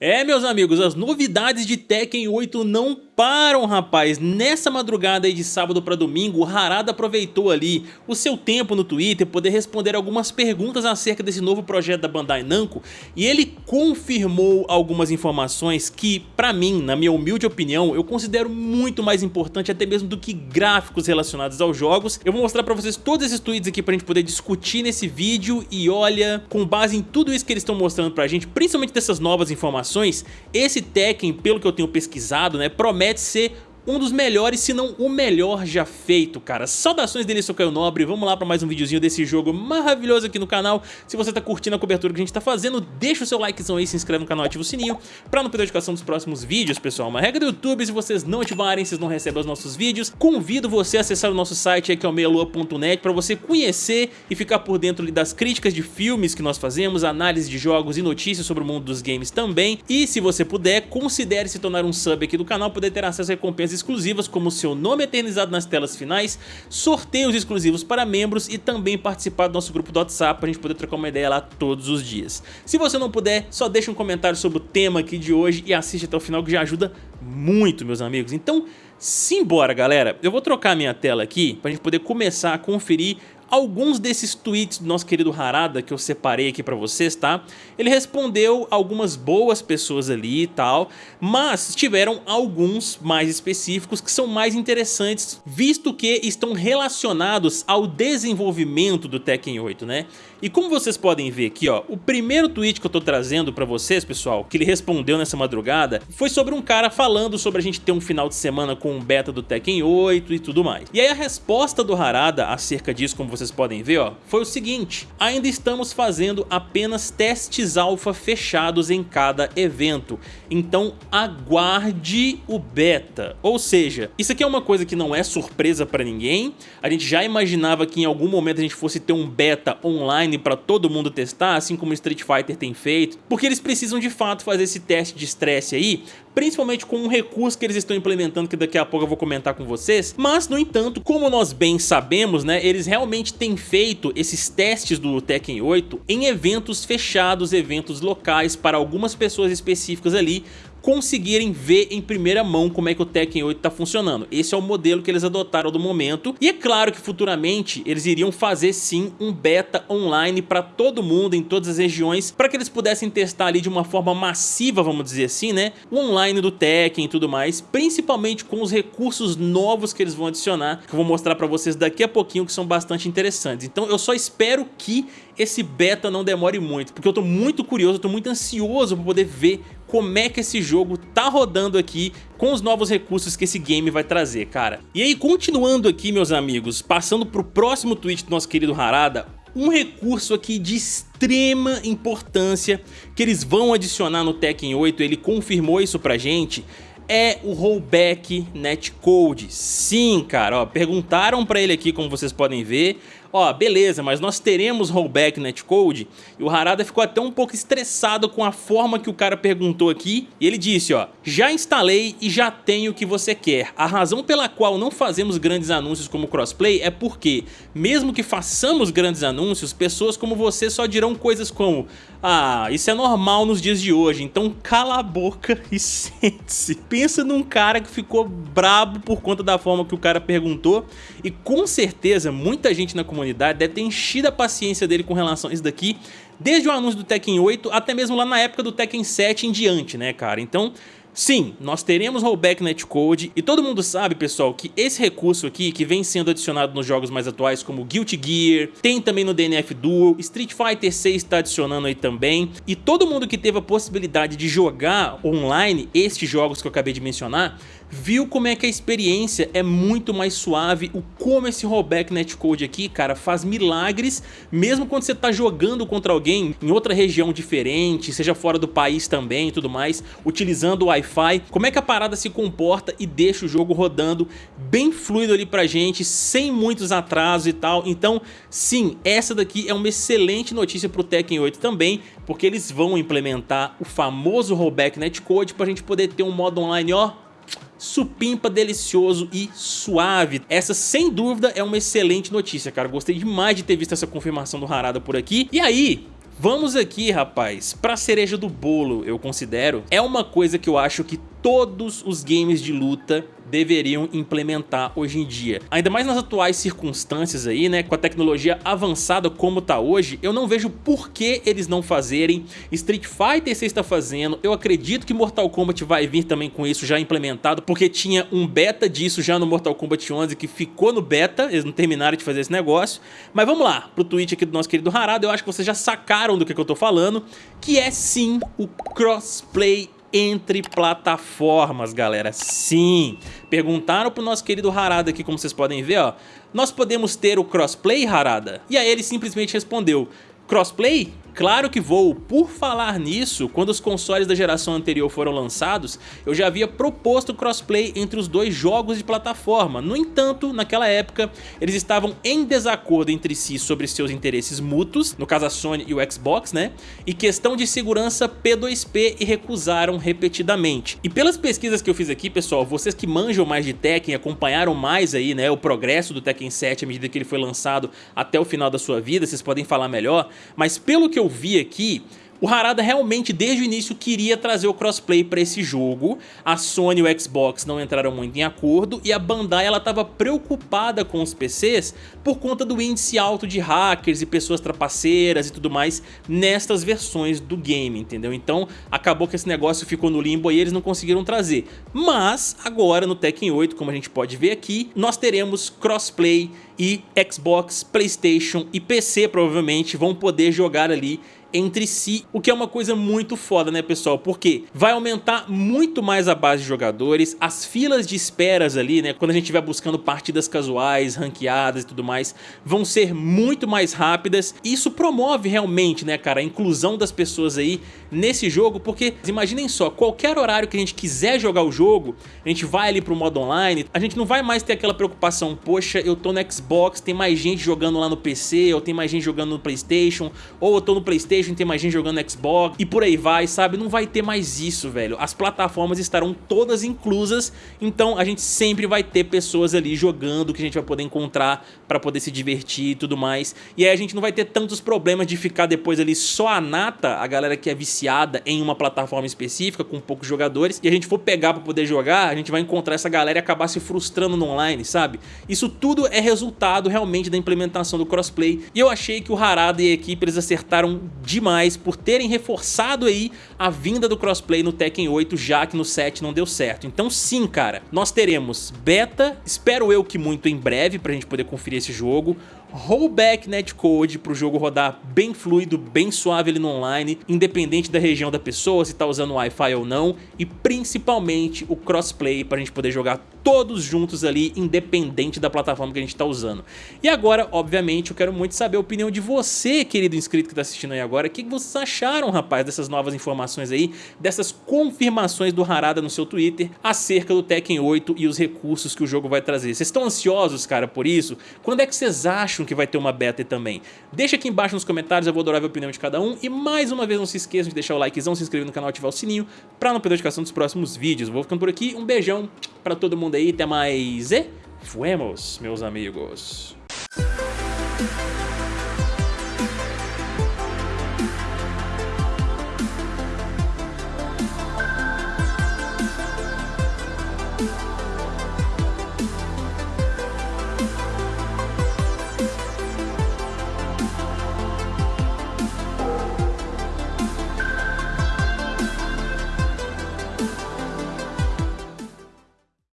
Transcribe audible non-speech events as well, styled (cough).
É, meus amigos, as novidades de Tekken 8 não param, rapaz. Nessa madrugada aí de sábado para domingo, o Harada aproveitou ali o seu tempo no Twitter poder responder algumas perguntas acerca desse novo projeto da Bandai Namco e ele confirmou algumas informações que, pra mim, na minha humilde opinião, eu considero muito mais importante até mesmo do que gráficos relacionados aos jogos. Eu vou mostrar pra vocês todos esses tweets aqui pra gente poder discutir nesse vídeo e olha, com base em tudo isso que eles estão mostrando pra gente, principalmente dessas novas informações informações, esse Tekken, pelo que eu tenho pesquisado, né, promete ser um dos melhores, se não o melhor já feito, cara. Saudações dele, sou Caio Nobre, vamos lá para mais um videozinho desse jogo maravilhoso aqui no canal. Se você tá curtindo a cobertura que a gente tá fazendo, deixa o seu likezão aí, se inscreve no canal, ativa o sininho para não perder a notificação dos próximos vídeos, pessoal. Uma regra do YouTube, se vocês não ativarem, vocês não recebem os nossos vídeos. Convido você a acessar o nosso site aí, que é o meialua.net, para você conhecer e ficar por dentro das críticas de filmes que nós fazemos, análise de jogos e notícias sobre o mundo dos games também. E se você puder, considere se tornar um sub aqui do canal, poder ter acesso a recompensas exclusivas como seu nome eternizado nas telas finais, sorteios exclusivos para membros e também participar do nosso grupo do WhatsApp para a gente poder trocar uma ideia lá todos os dias. Se você não puder, só deixa um comentário sobre o tema aqui de hoje e assiste até o final que já ajuda muito, meus amigos. Então, simbora, galera. Eu vou trocar minha tela aqui para a gente poder começar a conferir alguns desses tweets do nosso querido Harada que eu separei aqui pra vocês, tá? Ele respondeu algumas boas pessoas ali e tal, mas tiveram alguns mais específicos que são mais interessantes, visto que estão relacionados ao desenvolvimento do Tekken 8, né? E como vocês podem ver aqui, ó, o primeiro tweet que eu tô trazendo pra vocês, pessoal, que ele respondeu nessa madrugada, foi sobre um cara falando sobre a gente ter um final de semana com um beta do Tekken 8 e tudo mais. E aí a resposta do Harada acerca disso, como vocês podem ver, ó, foi o seguinte, ainda estamos fazendo apenas testes alfa fechados em cada evento, então aguarde o beta. Ou seja, isso aqui é uma coisa que não é surpresa pra ninguém, a gente já imaginava que em algum momento a gente fosse ter um beta online online para todo mundo testar, assim como Street Fighter tem feito, porque eles precisam de fato fazer esse teste de estresse aí, principalmente com um recurso que eles estão implementando que daqui a pouco eu vou comentar com vocês, mas no entanto, como nós bem sabemos, né, eles realmente têm feito esses testes do Tekken 8 em eventos fechados, eventos locais para algumas pessoas específicas ali, conseguirem ver em primeira mão como é que o Tekken 8 está funcionando. Esse é o modelo que eles adotaram do momento. E é claro que futuramente eles iriam fazer sim um beta online para todo mundo, em todas as regiões, para que eles pudessem testar ali de uma forma massiva, vamos dizer assim, né? O online do Tekken e tudo mais, principalmente com os recursos novos que eles vão adicionar, que eu vou mostrar para vocês daqui a pouquinho, que são bastante interessantes. Então eu só espero que esse beta não demore muito, porque eu tô muito curioso, eu tô muito ansioso para poder ver como é que esse jogo tá rodando aqui com os novos recursos que esse game vai trazer, cara. E aí, continuando aqui, meus amigos, passando pro próximo tweet do nosso querido Harada, um recurso aqui de extrema importância que eles vão adicionar no Tekken 8, ele confirmou isso pra gente, é o rollback netcode. Sim, cara, ó, perguntaram pra ele aqui, como vocês podem ver, ó, beleza, mas nós teremos rollback netcode? E o Harada ficou até um pouco estressado com a forma que o cara perguntou aqui, e ele disse, ó, já instalei e já tenho o que você quer. A razão pela qual não fazemos grandes anúncios como crossplay é porque, mesmo que façamos grandes anúncios, pessoas como você só dirão coisas como, ah, isso é normal nos dias de hoje, então cala a boca (laughs) e sente-se. Pensa num cara que ficou brabo por conta da forma que o cara perguntou, e com certeza muita gente na comunidade comunidade deve ter enchido a paciência dele com relação a isso daqui, desde o anúncio do Tekken 8 até mesmo lá na época do Tekken 7 em diante, né, cara? Então, Sim, nós teremos rollback netcode e todo mundo sabe, pessoal, que esse recurso aqui, que vem sendo adicionado nos jogos mais atuais como Guilty Gear, tem também no DNF Duel, Street Fighter 6 está adicionando aí também, e todo mundo que teve a possibilidade de jogar online estes jogos que eu acabei de mencionar, viu como é que a experiência é muito mais suave, o como esse rollback netcode aqui, cara, faz milagres, mesmo quando você tá jogando contra alguém em outra região diferente, seja fora do país também e tudo mais, utilizando o Wi-Fi, como é que a parada se comporta e deixa o jogo rodando bem fluido ali pra gente, sem muitos atrasos e tal, então sim, essa daqui é uma excelente notícia pro Tekken 8 também, porque eles vão implementar o famoso rollback netcode pra gente poder ter um modo online, ó, supimpa, delicioso e suave. Essa, sem dúvida, é uma excelente notícia, cara. Gostei demais de ter visto essa confirmação do Harada por aqui. E aí, Vamos aqui, rapaz, pra cereja do bolo, eu considero, é uma coisa que eu acho que todos os games de luta deveriam implementar hoje em dia. Ainda mais nas atuais circunstâncias aí, né, com a tecnologia avançada como tá hoje, eu não vejo por que eles não fazerem. Street Fighter 6 está fazendo, eu acredito que Mortal Kombat vai vir também com isso já implementado, porque tinha um beta disso já no Mortal Kombat 11 que ficou no beta, eles não terminaram de fazer esse negócio. Mas vamos lá, pro tweet aqui do nosso querido Harada, eu acho que vocês já sacaram do que, que eu tô falando, que é sim o crossplay entre plataformas, galera. Sim, perguntaram pro nosso querido Harada aqui, como vocês podem ver, ó. Nós podemos ter o crossplay, Harada? E aí ele simplesmente respondeu, crossplay? Claro que vou. Por falar nisso, quando os consoles da geração anterior foram lançados, eu já havia proposto crossplay entre os dois jogos de plataforma. No entanto, naquela época, eles estavam em desacordo entre si sobre seus interesses mútuos, no caso a Sony e o Xbox, né? E questão de segurança P2P e recusaram repetidamente. E pelas pesquisas que eu fiz aqui, pessoal, vocês que manjam mais de Tekken, acompanharam mais aí, né, o progresso do Tekken 7 à medida que ele foi lançado até o final da sua vida, vocês podem falar melhor, mas pelo que eu vi aqui, o Harada realmente desde o início queria trazer o crossplay para esse jogo, a Sony e o Xbox não entraram muito em acordo e a Bandai ela estava preocupada com os PCs por conta do índice alto de hackers e pessoas trapaceiras e tudo mais nestas versões do game, entendeu? Então acabou que esse negócio ficou no limbo e eles não conseguiram trazer. Mas agora no Tekken 8, como a gente pode ver aqui, nós teremos crossplay e Xbox, Playstation e PC provavelmente vão poder jogar ali entre si, o que é uma coisa muito foda, né pessoal? Porque vai aumentar muito mais a base de jogadores, as filas de esperas ali, né, quando a gente estiver buscando partidas casuais, ranqueadas e tudo mais, vão ser muito mais rápidas. Isso promove realmente, né, cara, a inclusão das pessoas aí nesse jogo, porque imaginem só, qualquer horário que a gente quiser jogar o jogo, a gente vai ali pro modo online, a gente não vai mais ter aquela preocupação, poxa, eu tô no Xbox, tem mais gente jogando lá no PC, ou tem mais gente jogando no Playstation, ou eu tô no Playstation Playstation, tem mais gente jogando Xbox e por aí vai, sabe? Não vai ter mais isso, velho. As plataformas estarão todas inclusas, então a gente sempre vai ter pessoas ali jogando que a gente vai poder encontrar pra poder se divertir e tudo mais. E aí a gente não vai ter tantos problemas de ficar depois ali só a nata, a galera que é viciada em uma plataforma específica com poucos jogadores, e a gente for pegar pra poder jogar, a gente vai encontrar essa galera e acabar se frustrando no online, sabe? Isso tudo é resultado realmente da implementação do crossplay, e eu achei que o Harada e a equipe eles acertaram demais por terem reforçado aí a vinda do crossplay no Tekken 8, já que no 7 não deu certo. Então sim, cara, nós teremos beta, espero eu que muito em breve pra gente poder conferir esse jogo, rollback netcode para o jogo rodar bem fluido, bem suave ali no online, independente da região da pessoa, se está usando Wi-Fi ou não, e principalmente o crossplay para a gente poder jogar todos juntos ali, independente da plataforma que a gente está usando. E agora, obviamente, eu quero muito saber a opinião de você, querido inscrito que está assistindo aí agora, o que vocês acharam, rapaz, dessas novas informações aí, dessas confirmações do Harada no seu Twitter acerca do Tekken 8 e os recursos que o jogo vai trazer. Vocês estão ansiosos, cara, por isso? Quando é que vocês acham que vai ter uma beta também? Deixa aqui embaixo nos comentários, eu vou adorar ver a opinião de cada um. E mais uma vez não se esqueçam de deixar o likezão, se inscrever no canal e ativar o sininho pra não perder a notificação dos próximos vídeos. Vou ficando por aqui, um beijão pra todo mundo aí, até mais e fuemos, meus amigos.